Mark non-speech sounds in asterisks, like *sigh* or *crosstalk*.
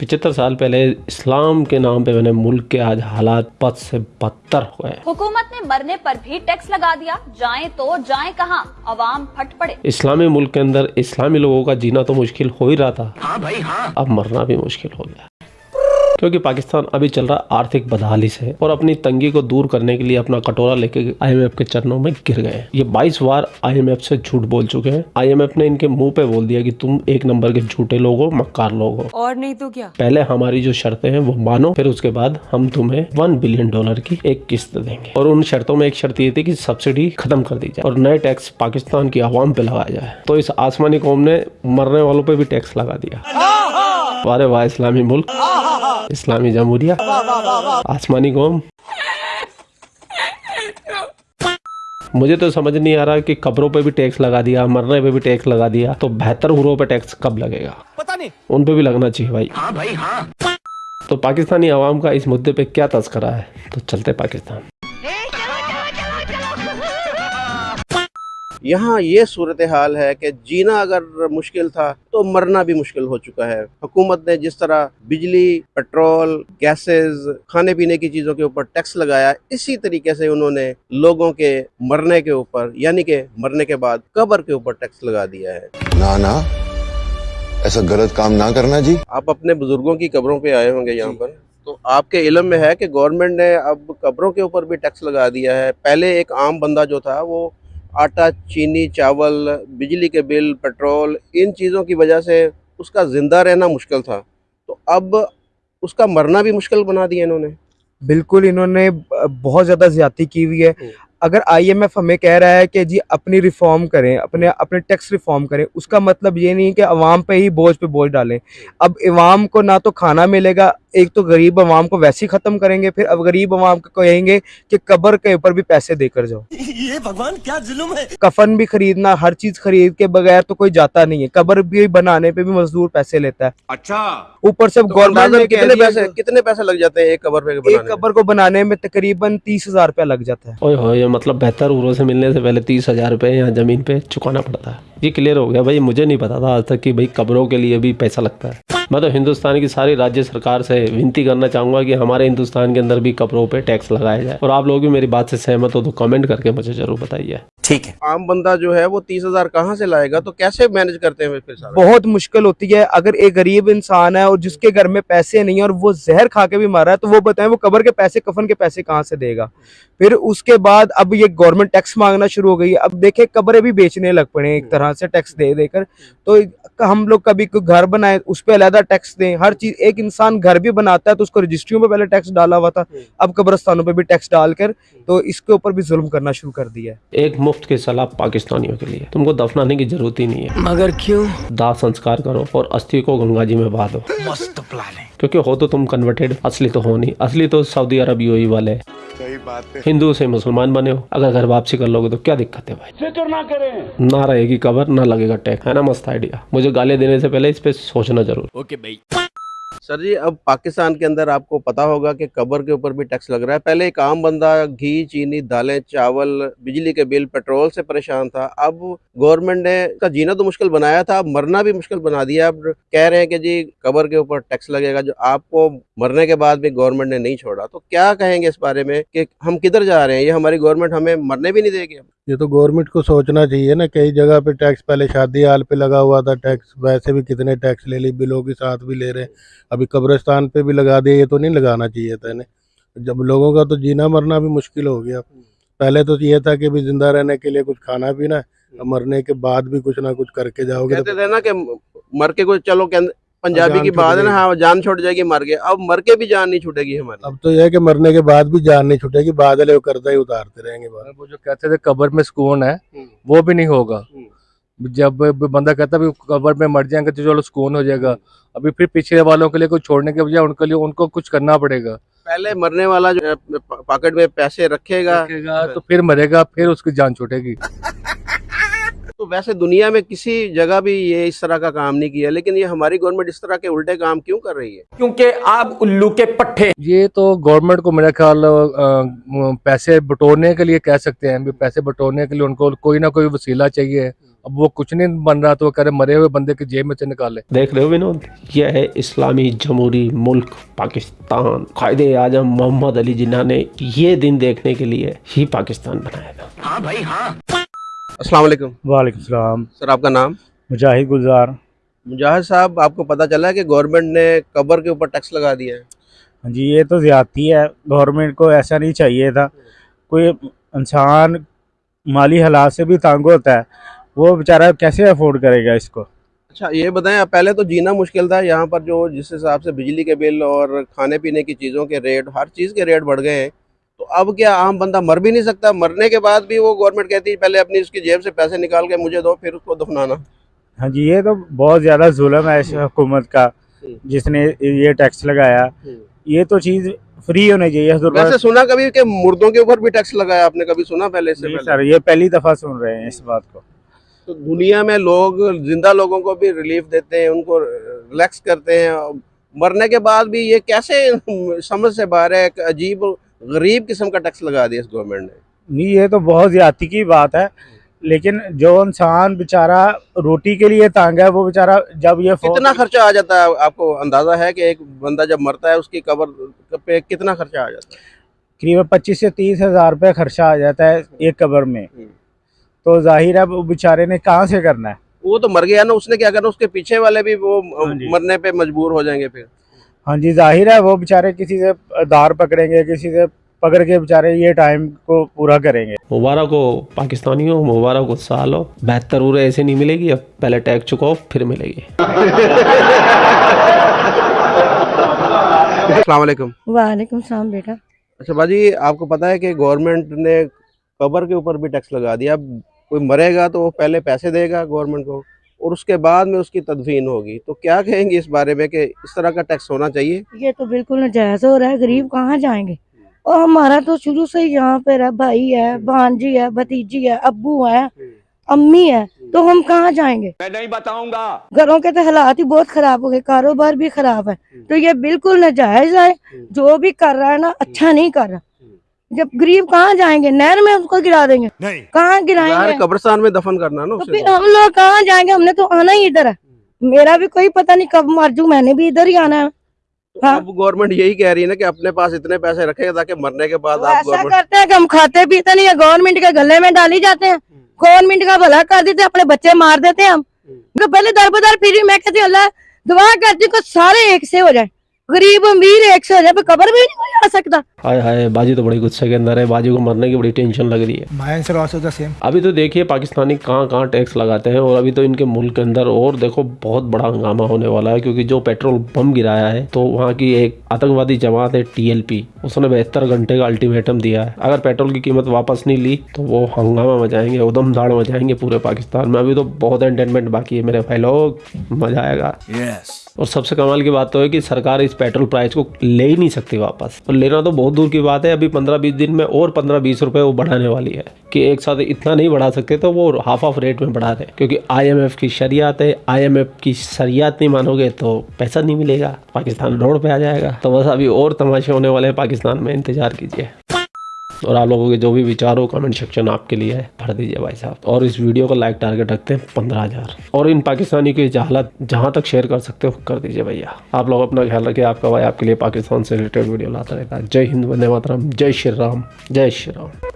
पिछहत्तर साल पहले इस्लाम के नाम पे मैंने मुल्क के आज हालात पद से बदतर हुए हुकूमत ने मरने पर भी टैक्स लगा दिया। जाए तो जाए कहाँ? अवाम फट पड़े। इस्लामी मुल्क के अंदर इस्लामी लोगों का जीना तो मुश्किल हो ही रहा था। हाँ भाई हाँ। अब मरना भी मुश्किल हो गया। क्योंकि पाकिस्तान अभी चल रहा आर्थिक बदहाली से और अपनी तंगी को दूर करने के लिए अपना कटोरा लेके आईएमएफ के चरणों में गिर गए ये 22 बार आईएमएफ से झूठ बोल चुके हैं। आईएमएफ ने इनके मुँह पे बोल दिया कि तुम एक नंबर के झूठे लोग हो मक्कार लोग। हो और नहीं तो क्या? पहले हमारी जो शर्तें हैं वो मानो फिर उसके बाद हम तुम्हें वन बिलियन डॉलर की एक किस्त देंगे। और उन शर्तों में एक शर्त ये थी कि सब्सिडी खत्म कर दी जाए और नए टैक्स पाकिस्तान की आवाम पे लगाया जाए। तो इस आसमानी कौम ने मरने वालों पे भी टैक्स लगा दिया। वारे वाह इस्लामी मुल्क। इस्लामी जमहूरिया। आसमानी कौम। मुझे तो समझ नहीं आ रहा कि कब्रों पे भी टैक्स लगा दिया मरने पे भी टैक्स लगा दिया तो बेहतर हुरों पे टैक्स कब लगेगा? पता नहीं। उन पे भी लगना चाहिए भाई। हाँ भाई हाँ। तो पाकिस्तानी आवाम का इस मुद्दे पे क्या तस्करा है? तो चलते पाकिस्तान। यहाँ ये सूरत हाल है कि जीना अगर मुश्किल था तो मरना भी मुश्किल हो चुका है। हुकूमत ने जिस तरह बिजली पेट्रोल गैसेस खाने पीने की चीज़ों के ऊपर टैक्स लगाया इसी तरीके से उन्होंने लोगों के मरने के ऊपर यानी कि मरने के बाद कबर के ऊपर टैक्स लगा दिया है। ना ना। ऐसा गलत काम ना करना जी। आप अपने बुज़ुर्गों की कब्रों पे आए होंगे यहाँ पर तो आपके इलम में है कि गवर्नमेंट ने अब कब्रों के ऊपर भी टैक्स लगा दिया है। पहले एक आम बंदा जो था वो आटा चीनी चावल बिजली के बिल पेट्रोल इन चीज़ों की वजह से उसका ज़िंदा रहना मुश्किल था। तो अब उसका मरना भी मुश्किल बना दिया इन्होंने। बिल्कुल इन्होंने बहुत ज़्यादा ज़्यादा की हुई है। हम्म। अगर आईएमएफ हमें कह रहा है कि जी अपनी रिफॉर्म करें अपने अपने टैक्स रिफॉर्म करें उसका मतलब ये नहीं कि अवाम पे ही बोझ पे बोझ डालें। अब इवाम को ना तो खाना मिलेगा एक तो गरीब अवाम को वैसे ही ख़त्म करेंगे फिर अब गरीब अवाम को कहेंगे कि कब्र के ऊपर भी पैसे देकर जाओ। ये भगवान क्या जुल्म है? कफन भी खरीदना हर चीज़ खरीद के बगैर तो कोई जाता नहीं है। कब्र भी बनाने पे भी मजदूर पैसे लेता है। अच्छा। ऊपर से तो गवर्नमेंट कितने पैसे कितने पैसे लग जाते हैं एक कब्र पे एक? कब्र को बनाने में तकरीबन तीस हज़ार रुपया लग जाता है। मतलब बेहतर उरों से मिलने से पहले तीस हज़ार रुपये यहाँ ज़मीन पे चुकाना पड़ता है। ये क्लियर हो गया। भाई मुझे नहीं पता था आज तक कि भाई कब्रों के लिए भी पैसा लगता है। मैं तो हिंदुस्तान की सारी राज्य सरकार से विनती करना चाहूँगा कि हमारे हिंदुस्तान के अंदर भी कब्रों पे टैक्स लगाया जाए। और आप लोग भी मेरी बात से सहमत हो तो कमेंट करके मुझे ज़रूर बताइए। ठीक है। आम बंदा जो है वो तीस हज़ार कहाँ से लाएगा? तो कैसे मैनेज करते हैं फिर सारा? बहुत मुश्किल होती है। अगर एक गरीब इंसान है और जिसके घर में पैसे नहीं है और वो जहर खा के भी मारा है तो वो बताएँ वो कबर के पैसे कफन के पैसे कहाँ से देगा? फिर उसके बाद अब ये गवर्नमेंट टैक्स मांगना शुरू हो गई है। अब देखे कब्रें भी बेचने लग पड़े एक तरह से टैक्स दे देकर तो हम लोग कभी कोई घर बनाए उस पर अलहदा टैक्स दें। हर चीज़ एक इंसान घर भी बनाता है तो उसको रजिस्ट्रियों पे पहले टैक्स डाला हुआ था अब कब्रस्तानों पर भी टैक्स डालकर तो इसके ऊपर भी जुल्म करना शुरू कर दिया है। एक मुफ़्त की सलाह पाकिस्तानियों के लिए। तुमको दफनाने की ज़रूरत ही नहीं है। मगर क्यों? दाह संस्कार करो और अस्थि को गंगा जी में बहा दो मस्त प्लान है। क्योंकि हो तो तुम कन्वर्टेड असली तो हो नहीं। असली तो सऊदी अरब ही वाले सही बात है। हिंदू से मुसलमान बने हो। अगर घर वापसी कर लोगे तो क्या दिक्कत है भाई? फ़िक्र ना करें। ना रहेगी कवर ना लगेगा टैक्स है ना मस्त आइडिया मुझे गाली देने से पहले इस पे सोचना ज़रूर। ओके भाई सर जी, अब पाकिस्तान के अंदर आपको पता होगा कि कब्र के ऊपर भी टैक्स लग रहा है। पहले एक आम बंदा घी, चीनी, दालें, चावल, बिजली के बिल, पेट्रोल से परेशान था। अब गवर्नमेंट ने का जीना तो मुश्किल बनाया था, अब मरना भी मुश्किल बना दिया। अब कह रहे हैं कि जी, कब्र के ऊपर टैक्स लगेगा, जो आपको मरने के बाद भी गवर्नमेंट ने नहीं छोड़ा। तो क्या कहेंगे इस बारे में कि हम किधर जा रहे हैं? ये हमारी गवर्नमेंट हमें मरने भी नहीं देगी। ये तो गवर्नमेंट को सोचना चाहिए ना, कई जगह पे टैक्स, पहले शादी हाल पे लगा हुआ था टैक्स, वैसे भी कितने टैक्स ले ली, बिलों के साथ भी ले रहे हैं। अभी कब्रिस्तान पे भी लगा दिया, ये तो नहीं लगाना चाहिए था इन्हें। जब लोगों का तो जीना मरना भी मुश्किल हो गया। पहले तो ये था कि भी ज़िंदा रहने के लिए कुछ खाना पीना, मरने के बाद भी कुछ ना कुछ करके जाओगे कहते तो थे ना कि मर के कुछ, चलो पंजाबी की बात है ना हाँ जान छूट जाएगी मर गए अब मर के भी जान नहीं छूटेगी हमारी। अब तो यह है कि मरने के बाद भी जान नहीं छूटेगी बादल वो कर्जा ही उतारते रहेंगे वो जो कहते थे कब्र में सुकून है हम्म। वो भी नहीं होगा। हम्म। जब बंदा कहता है भी कब्र में मर जाएँगे तो चलो सुकून हो जाएगा। अभी फिर पिछले वालों के लिए कुछ छोड़ने के बजाय उनके लिए उनको कुछ करना पड़ेगा। पहले मरने वाला जो पॉकेट में पैसे रखेगा। रखेगा तो फिर मरेगा फिर उसकी जान छूटेगी। *laughs* तो वैसे दुनिया में किसी जगह भी ये इस तरह का काम नहीं किया लेकिन ये हमारी गवर्नमेंट इस तरह के उल्टे काम क्यों कर रही है? क्योंकि आप उल्लू के पट्टे। ये तो गवर्नमेंट को मेरा ख्याल पैसे बटोरने के लिए कह सकते हैं भी पैसे बटोरने के लिए उनको कोई ना कोई वसीला चाहिए। अब वो कुछ नहीं बन रहा तो वो करे मरे हुए बंदे की जेब में से निकाले देख रहे हो विनोद यह है इस्लामी जमहूरी मुल्क पाकिस्तान। कायदे आज़म मोहम्मद अली जिन्ना ने ये दिन देखने के लिए ही पाकिस्तान बनाया था। अस्सलाम वालेकुम वालेकुम सलाम। सर आपका नाम? मुजाहिद गुलजार। मुजाहिद साहब आपको पता चला है कि गवर्नमेंट ने कबर के ऊपर टैक्स लगा दिया है? हाँ जी ये तो ज़्यादती है। गवर्नमेंट को ऐसा नहीं चाहिए था। कोई इंसान माली हालात से भी तंग होता है वो बेचारा कैसे अफोर्ड करेगा इसको? अच्छा ये बताएँ पहले तो जीना मुश्किल था। यहाँ पर जो जिस हिसाब से बिजली के बिल और खाने पीने की चीज़ों के रेट हर चीज़ के रेट बढ़ गए हैं। अब क्या आम बंदा मर भी नहीं सकता? मरने के बाद भी वो गवर्नमेंट कहती है पहले अपनी उसकी जेब से पैसे निकाल के मुझे दो फिर उसको दफनाना हाँ जी ये तो बहुत ज़्यादा जुल्म है इस हुकूमत का जिसने ये टैक्स लगाया। ये तो चीज़ फ्री होनी चाहिए वैसे सुना कभी कि मुर्दों के ऊपर भी टैक्स लगाया आपने कभी सुना पहले से पहले? सर ये पहली दफ़ा सुन रहे हैं इस बात को। तो दुनिया में लोग ज़िंदा लोगों को भी रिलीफ देते हैं उनको रिलैक्स करते हैं। मरने के बाद भी ये कैसे *laughs* समझ से बाहर है? एक अजीब गरीब किस्म का टैक्स लगा दिया इस गवर्नमेंट ने। नहीं ये तो बहुत ज़्यादती की बात है लेकिन जो इंसान बेचारा रोटी के लिए तंग है वो बेचारा जब ये कितना खर्चा आ जाता है? आपको अंदाज़ा है कि एक बंदा जब मरता है उसकी कबर पे कितना खर्चा आ जाता है? करीब पच्चीस से तीस हज़ार रुपये खर्चा आ जाता है एक कबर में। हम्म। तो ज़ाहिर है वो बेचारे ने कहाँ से करना है? वो तो मर गया ना उसने क्या करना उसके पीछे वाले भी वो हाँ मरने पे मजबूर हो जाएँगे फिर। हाँ जी ज़ाहिर है वो बेचारे किसी से दार पकड़ेंगे किसी से पकड़ के बेचारे ये टाइम को पूरा करेंगे। मुबारक हो पाकिस्तानियों मुबारक हो सालो। बेहतर उरे ऐसे नहीं मिलेगी अब पहले टैग चुकाओ फिर मिलेगी। अस्सलाम वालेकुम। वालेकुम सलाम बेटा। अच्छा बाजी आपको पता है कि गवर्नमेंट ने कबर के ऊपर भी टैक्स लगा दिया। अब कोई मरेगा तो वो पहले पैसे देगा गवर्नमेंट को। और उसके बाद में उसकी तदफीन होगी। तो क्या कहेंगे इस बारे में कि इस तरह का टैक्स होना चाहिए? ये तो बिल्कुल नाजायज हो रहा है। गरीब कहाँ जाएँगे? और हमारा तो शुरू से ही यहाँ पे है भाई है भांजी है भतीजी है अबू है अम्मी है। तो हम कहाँ जाएँगे? मैं नहीं बताऊँगा। घरों के तो हालात ही बहुत खराब हो गए। कारोबार भी खराब है। तो ये बिल्कुल नाजायज है। जो भी कर रहा है ना अच्छा नहीं कर रहा। जब गरीब कहाँ जाएँगे? नहर में उसको गिरा देंगे। कहाँ गिराएँगे? कब्रिस्तान में दफन करना ना तो फिर हम लोग कहाँ जाएँगे? हमने तो आना ही इधर है। मेरा भी कोई पता नहीं कब मर जू मैंने भी इधर ही आना है। तो हाँ। अब गवर्नमेंट यही कह रही है ना कि अपने पास इतने पैसे रखेगा ताकि मरने के बाद आप ऐसा करते हैं कि हम खाते पीते नहीं है गवर्नमेंट के गले में डाली जाते हैं। गवर्नमेंट का भला कर देते अपने बच्चे मार देते हैं हम। तो पहले दर बदर फिर मैं कहती हूँ, अल्लाह दुआ करती हूँ सारे एक से हो जाए। गरीब अमीर एक से हो जाए कबर भी नहीं कोई आ सकता। हाय हाय बाजी तो बड़ी गुस्से के अंदर है बाजी को मरने की बड़ी टेंशन लग रही है। My answer also the same अभी तो देखिए पाकिस्तानी कहाँ कहाँ टैक्स लगाते हैं और अभी तो इनके मुल्क के अंदर और देखो बहुत बड़ा हंगामा होने वाला है क्योंकि जो पेट्रोल बम गिराया है तो वहाँ की एक आतंकवादी जमात है टीएलपी। उसने बहत्तर घंटे का अल्टीमेटम दिया है। अगर पेट्रोल की कीमत वापस नहीं ली तो वो हंगामा मचाएँगे उदम दाड़ मचाएँगे पूरे पाकिस्तान में। अभी तो बहुत एंटरटेनमेंट बाकी है मेरे भाई लोग मज़ा आएगा। यस और सबसे कमाल की बात तो है कि सरकार इस पेट्रोल प्राइस को ले ही नहीं सकती वापस। और लेना तो बहुत दूर की बात है, अभी पंद्रह बीस दिन में और पंद्रह बीस रुपए वो बढ़ाने वाली है कि एक साथ इतना नहीं बढ़ा सकते तो वो हाफ़ ऑफ़ रेट में बढ़ा रहे। क्योंकि आईएमएफ की शरियात है आईएमएफ की शरियात नहीं मानोगे तो पैसा नहीं मिलेगा, पाकिस्तान रोड पे आ जाएगा। तो बस अभी और तमाशे होने वाले हैं, पाकिस्तान में इंतज़ार कीजिए। और आप लोगों के जो भी विचार हो कमेंट सेक्शन आपके लिए है। भर दीजिए भाई साहब। और इस वीडियो का लाइक टारगेट रखते हैं पंद्रह हज़ार। और इन पाकिस्तानी की जहालत जहाँ तक शेयर कर सकते हो, कर दीजिए भैया। आप लोग अपना ख्याल रखिए, आपका भाई आपके लिए पाकिस्तान से रिलेटेड वीडियो लाता रहता है जय हिंद, वंदे मातरम, जय श्री राम, जय श्री राम।